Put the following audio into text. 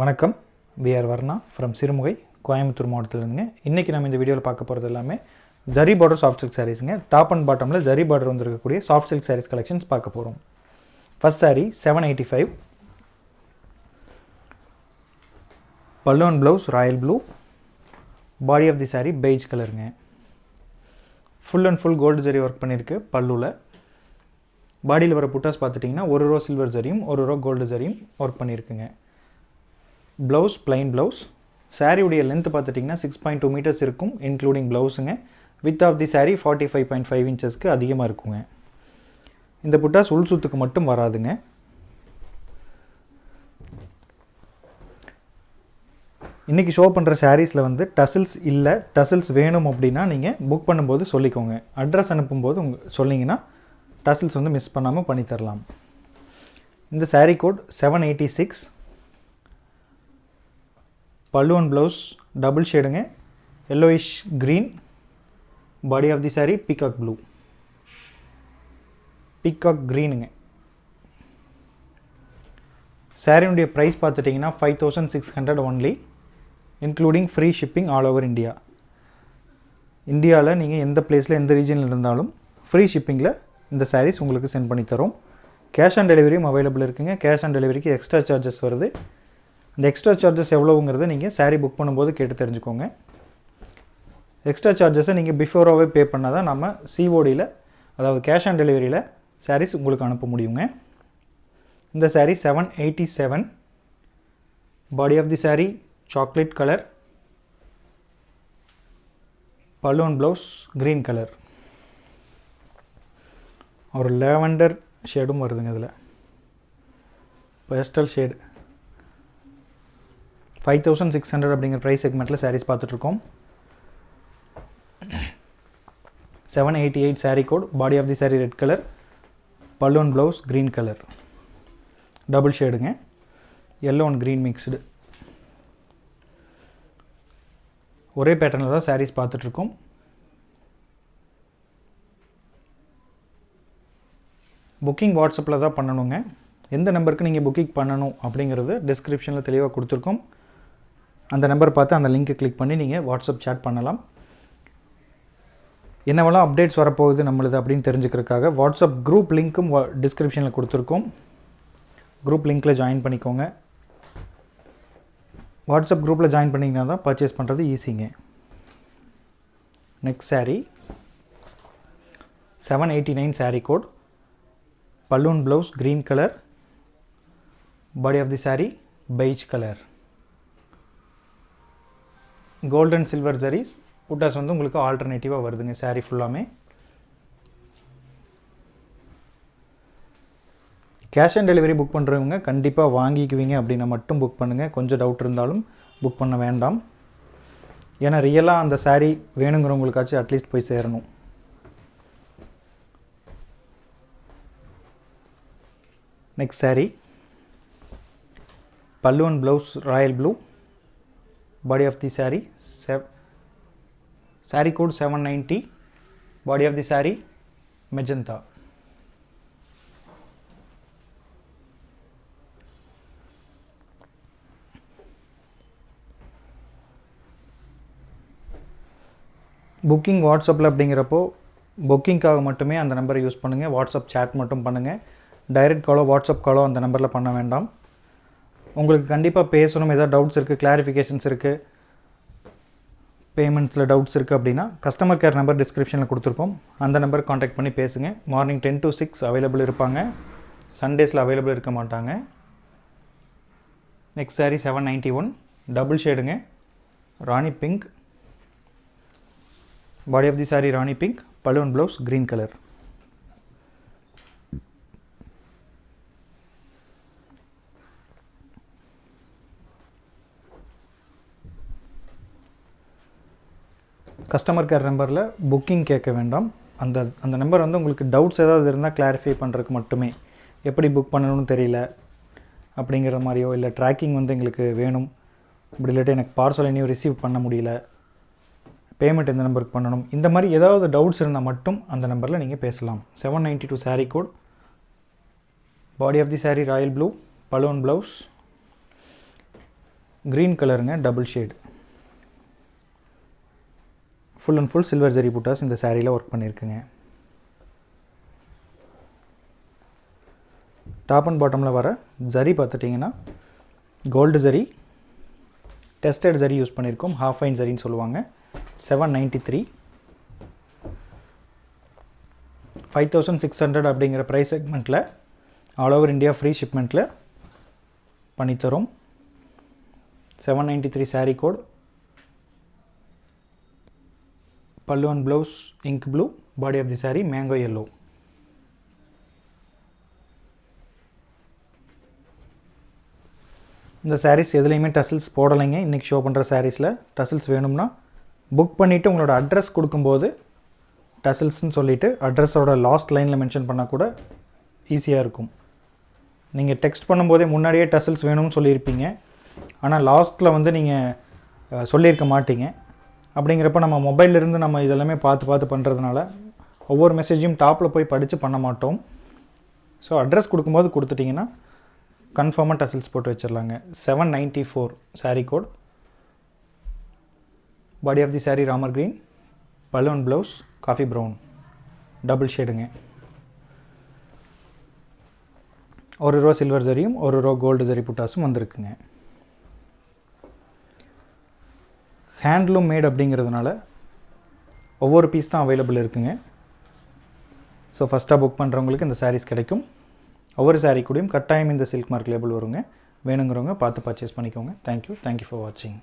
வணக்கம். We are Varna from Sirumugai Coimbatore மாவட்டத்திலேருந்துங்க. இன்றைக்கி நம்ம இந்த வீடியோவில் பார்க்க போகிறது எல்லாமே ஜரி பார்டர் சாஃப்ட் சில்க் சாரீஸுங்க டாப் அண்ட் பாட்டமில் ஜரி பார்டர் வந்திருக்கக்கூடிய சாஃப்ட் சில்க் சாரீஸ் கலெக்ஷன்ஸ் பார்க்க போகிறோம் first saree seven eighty five balloon blouse royal blue body of the saree beige கலருங்க full and full gold zari work பண்ணியிருக்கு பல்லுவில் பாடியில் வர புட்டாஸ் பார்த்துட்டிங்கன்னா ஒரு ரோ சில்வர் ஜரியும் ஒரு ரோ கோல்டு ஜரியும் ஒர்க் பண்ணியிருக்குங்க ப்ளவுஸ் ப்ளைன் ப்ளவுஸ் சாரியுடைய லென்த் பார்த்துட்டிங்கன்னா சிக்ஸ் பாயிண்ட் டூ மீட்டர்ஸ் இருக்கும் including ப்ளவுஸுங்க with of the saree forty five point five இன்ச்சஸ்க்கு அதிகமாக இருக்குங்க. இந்த புட்டாஸ் உள் சுத்துக்கு மட்டும் வராதுங்க. இன்றைக்கி ஷோ பண்ணுற சாரீஸில் வந்து டசில்ஸ் இல்லை டசில்ஸ் வேணும் அப்படின்னா நீங்கள் புக் பண்ணும்போது சொல்லிக்கோங்க. அட்ரஸ் அனுப்பும்போது உங்க சொன்னீங்கன்னா டசில்ஸ் வந்து மிஸ் பண்ணாமல் பண்ணித்தரலாம். இந்த saree code seven eighty six பல்லுவன் blouse double ஷேடுங்க yellowish green body of the saree peacock blue peacock க்ரீனுங்க சாரியுடைய ப்ரைஸ் பார்த்துட்டிங்கன்னா five thousand six hundred only including free shipping all over India இந்தியாவில் நீங்கள் எந்த பிளேஸில் எந்த ரீஜனில் இருந்தாலும் ஃப்ரீ ஷிப்பிங்கில் இந்த சாரீஸ் உங்களுக்கு சென்ட் பண்ணி தரோம். கேஷ் ஆன் டெலிவரியும் அவைலபிள் இருக்குங்க. கேஷ் ஆன் டெலிவரிக்கு எக்ஸ்ட்ரா சார்ஜஸ் வருது. அந்த எக்ஸ்ட்ரா சார்ஜஸ் எவ்வளோங்கிறத நீங்கள் சாரீ புக் பண்ணும்போது கேட்டு தெரிஞ்சுக்கோங்க. எக்ஸ்ட்ரா சார்ஜஸை நீங்கள் பிஃபோராகவே பே பண்ணால் தான் நம்ம சிஓடியில் அதாவது கேஷ் ஆன் டெலிவரியில் சாரீஸ் உங்களுக்கு அனுப்ப முடியுங்க. இந்த saree seven eighty seven body of the saree chocolate colour balloon blouse green colour ஒரு லேவண்டர் ஷேடும் வருதுங்க இதில். Pastel shade five thousand six hundred அப்படிங்கிற ப்ரைஸ் செக்மெண்ட்டில் சாரீஸ் பார்த்துட்ருக்கோம். Seven eighty eight saree code body of the saree red colour balloon blouse green colour double ஷேடுங்க yellow and green mixed ஒரே பேட்டர்னில் தான் சாரீஸ் பார்த்துட்ருக்கோம். புக்கிங் வாட்ஸ்அப்பில் தான் பண்ணணுங்க. எந்த நம்பருக்கு நீங்கள் புக்கிங் பண்ணணும் அப்படிங்கிறது டிஸ்கிரிப்ஷனில் தெளிவாக கொடுத்துருக்கோம். அந்த நம்பர் பார்த்து அந்த லிங்க்கை கிளிக் பண்ணி நீங்கள் வாட்ஸ்அப் சேட் பண்ணலாம். என்னவெல்லாம் அப்டேட்ஸ் வரப்போகுது நம்மளுது அப்படின்னு தெரிஞ்சுக்கிறதுக்காக வாட்ஸ்அப் குரூப் லிங்க்கும் டிஸ்கிரிப்ஷனில் கொடுத்துருக்கோம். குரூப் லிங்க்கில் ஜாயின் பண்ணிக்கோங்க. வாட்ஸ்அப் குரூப்பில் ஜாயின் பண்ணிங்கன்னா தான் பர்ச்சேஸ் பண்ணுறது ஈஸிங்க next saree seven eighty nine saree code balloon blouse green colour body of the saree beige colour golden silver zaris buttas வந்து உங்களுக்கு ஆல்டர்னேட்டிவாக வருதுங்க சாரீ ஃபுல்லாமே கேஷ் ஆன் டெலிவரி புக் பண்ணுறவங்க கண்டிப்பாக வாங்கிக்குவீங்க அப்படின்னா மட்டும் புக் பண்ணுங்கள் கொஞ்சம் டவுட் இருந்தாலும் புக் பண்ண வேண்டாம். ஏன்னா ரியலாக அந்த சாரீ வேணுங்கிறவங்களுக்காச்சும் அட்லீஸ்ட் போய் சேரணும். Next saree. பல்லுவன் blouse royal blue body of the saree செவ் saree code seven ninety body of the saree magenta booking வாட்ஸ்அப்பில் அப்படிங்கிறப்போ புக்கிங்க்காக மட்டுமே அந்த நம்பரை யூஸ் பண்ணுங்கள் வாட்ஸ்அப் சேட் மட்டும் பண்ணுங்கள் டைரக்ட் காலோ வாட்ஸ்அப் காலோ அந்த நம்பரில் பண்ண வேண்டாம். உங்களுக்கு கண்டிப்பாக பேசணும். ஏதாவது டவுட்ஸ் இருக்குது கிளாரிஃபிகேஷன்ஸ் இருக்குது பேமெண்ட்ஸில் டவுட்ஸ் இருக்குது அப்படின்னா கஸ்டமர் கேர் நம்பர் டிஸ்கிரிப்ஷனில் கொடுத்துருக்கோம் அந்த நம்பர் காண்டாக்ட் பண்ணி பேசுங்க. Morning ten to six available இருப்பாங்க. சண்டேஸில் அவைலபிள் இருக்க மாட்டாங்க. Next saree seven ninety one double ஷேடுங்க rani pink body of the saree rani pink balloon blouse green colour customer care நம்பரில் புக்கிங் கேட்க வேண்டாம். அந்த அந்த நம்பர் வந்து உங்களுக்கு டவுட்ஸ் ஏதாவது இருந்தால் கிளாரிஃபை பண்ணுறதுக்கு மட்டுமே. எப்படி புக் பண்ணணும்னு தெரியல. அப்படிங்கிற மாதிரியோ இல்லை ட்ராக்கிங் வந்து எங்களுக்கு வேணும். அப்படி இல்லாட்டி எனக்கு பார்சல் இனியும் ரிசீவ் பண்ண முடியல. பேமெண்ட் எந்த நம்பருக்கு பண்ணணும்? இந்த மாதிரி ஏதாவது டவுட்ஸ் இருந்தால் மட்டும் அந்த நம்பரில் நீங்கள் பேசலாம். Seven ninety two saree code body of the saree royal blue balloon blouse green கலருங்க double shade full and full silver zari buttas இந்த சாரியில் ஒர்க் பண்ணியிருக்குங்க டாப் அண்ட் பாட்டமில் வர ஜரி பார்த்துட்டிங்கன்னா gold zari tested zari use பண்ணியிருக்கோம் ஹாஃப் ஃபைன் ஜரின்னு சொல்லுவாங்க. Seven ninety three five thousand six hundred அப்படிங்கிற ப்ரைஸ் செக்மெண்ட்டில் ஆல் ஓவர் இந்தியா ஃப்ரீ ஷிப்மெண்ட்டில் பண்ணித்தரோம். Seven ninety three saree code பல்லுவன் blouse ink blue body of the saree mango yellow இந்த sarees எதுலேயுமே டசில்ஸ் போடலைங்க. இன்றைக்கி ஷோ பண்ணுற சாரீஸில் டசில்ஸ் வேணும்னா புக் பண்ணிவிட்டு உங்களோட அட்ரஸ் கொடுக்கும்போது டசில்ஸ்னு சொல்லிவிட்டு அட்ரஸோட லாஸ்ட் லைனில் மென்ஷன் பண்ணால் கூட ஈஸியாக இருக்கும். நீங்கள் டெக்ஸ்ட் பண்ணும்போதே முன்னாடியே டசில்ஸ் வேணும்னு சொல்லியிருப்பீங்க. ஆனால் லாஸ்ட்டில் வந்து நீங்கள் சொல்லியிருக்க மாட்டீங்க. அப்படிங்கிறப்ப நம்ம மொபைல்லேருந்து நம்ம இதெல்லாமே பார்த்து பார்த்து பண்ணுறதுனால ஒவ்வொரு மெசேஜையும் டாப்பில் போய் படித்து பண்ண மாட்டோம். ஸோ அட்ரஸ் கொடுக்கும்போது கொடுத்துட்டிங்கன்னா கன்ஃபார்மாக டசில்ஸ் போட்டு வச்சிடலாங்க. Seven ninety four saree code body of the saree Ramar green balloon blouse coffee brown double ஷேடுங்க ஒரு ரோ சில்வர் ஜரியும் ஒரு ரோ கோல்டு ஜரி புட்டாஸும் வந்திருக்குங்க. ஹேண்ட்லூம் மேட் அப்படிங்கிறதுனால ஒவ்வொரு பீஸ் தான் அவைலபிள் இருக்குங்க. ஸோ ஃபஸ்ட்டாக புக் பண்ணுறவங்களுக்கு இந்த சாரீஸ் கிடைக்கும். ஒவ்வொரு சாரீ கூடயும் கட்டாயம் இந்த சில்க் மார்க் லேபிள் வருங்க. வேணுங்கிறவங்க பார்த்து பர்ச்சேஸ் பண்ணிக்கோங்க. தேங்க்யூ தேங்க்யூ ஃபார் வாட்சிங்